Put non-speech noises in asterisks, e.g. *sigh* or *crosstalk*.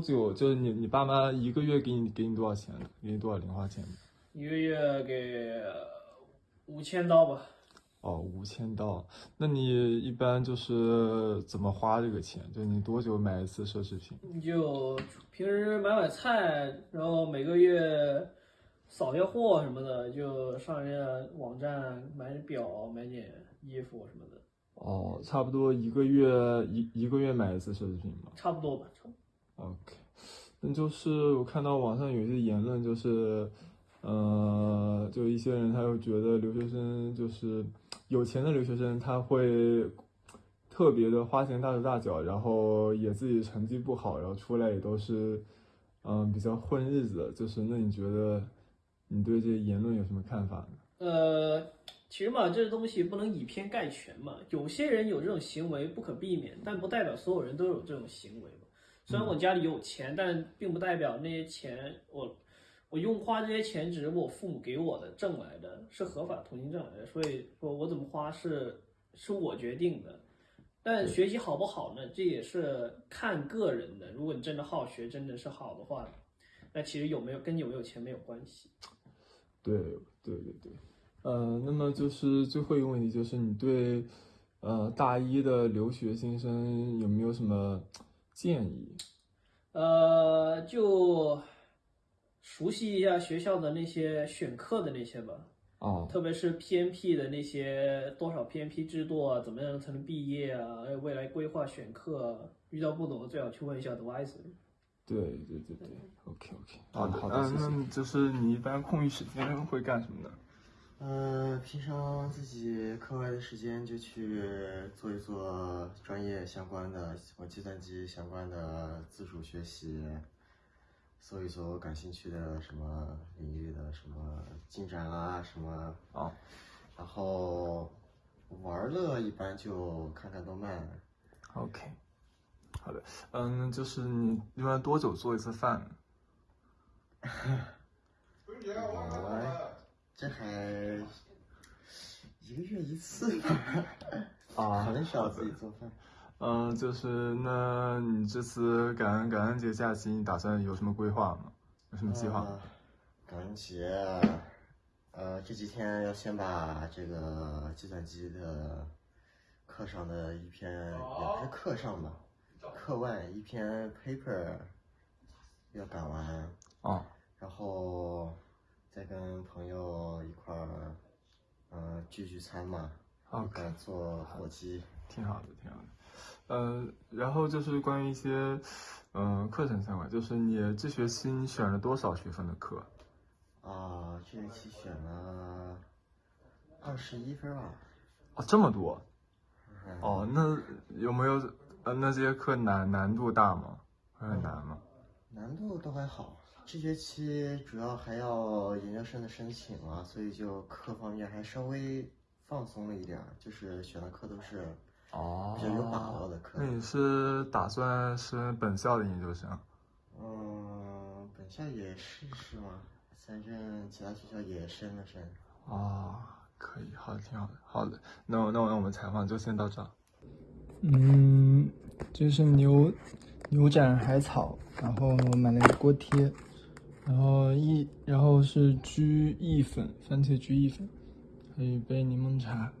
久？就是你你爸妈一个月给你给你多少钱？给你多少零花钱？一个月给五千刀吧。哦，五千刀。那你一般就是怎么花这个钱？就你多久买一次奢侈品？你就平时买买菜，然后每个月扫下货什么的，就上人家网站买点表、买点衣服什么的。哦，差不多一个月一一个月买一次奢侈品吧？差不多吧。OK，那就是我看到网上有一些言论，就是，呃，就一些人他会觉得留学生就是有钱的留学生，他会特别的花钱大手大脚，然后也自己成绩不好，然后出来也都是，嗯、比较混日子的。就是那你觉得你对这些言论有什么看法呢？呃，其实嘛，这东西不能以偏概全嘛。有些人有这种行为不可避免，但不代表所有人都有这种行为。虽然我家里有钱，但并不代表那些钱我我用花这些钱只是我父母给我的挣来的，是合法途径挣来的，所以说我怎么花是是我决定的。但学习好不好呢？这也是看个人的。如果你真的好学，真的是好的话，那其实有没有跟有没有钱没有关系。对对对对，呃，那么就是最后一个问题，就是你对呃大一的留学新生有没有什么建议？呃，就熟悉一下学校的那些选课的那些吧，哦，特别是 PMP 的那些多少 PMP 制度啊，怎么样才能毕业啊？还有未来规划选课啊，遇到不懂的最好去问一下 advisor。对对对对，OK OK，好的好的，嗯，那就是你一般空余时间会干什么呢？呃，平常自己课外的时间就去做一做专业相关的，我计算机相关的自主学习，搜一搜感兴趣的什么领域的什么进展啊什么，啊，然后玩乐一般就看看动漫，OK，好的，嗯，就是你一般多久做一次饭呢？我 *laughs* 这还一个月一次吧，*laughs* 啊很少自己做饭。嗯，就是那你这次感恩感恩节假期，你打算有什么规划吗？有什么计划感恩节，呃，这几天要先把这个计算机的课上的一篇，也不是课上吧，课外一篇 paper 要赶完，哦，然后再跟朋友一块儿，嗯、聚聚餐嘛，一 OK 做火鸡。挺好的，挺好的。呃，然后就是关于一些嗯、呃课程相关，就是你这学期你选了多少学分的课？啊，这学期选了二十一分吧。哦，这么多。嗯哦，那有没有呃那这些课难难度大吗？会很难吗？还好，这学期主要还要研究生的申请啊，所以就课方面还稍微放松了一点儿，就是选的课都是哦比较有把握的课那。你是打算升本校的研究生？嗯，本校也试试嘛，反正其他学校也申了申。哦，可以，好的，挺好的，好的。那我那我那我们采访就先到这儿。嗯，就是牛牛展海草，然后我买了一个锅贴，然后一然后是居意粉，番茄居意粉，还有一杯柠檬茶。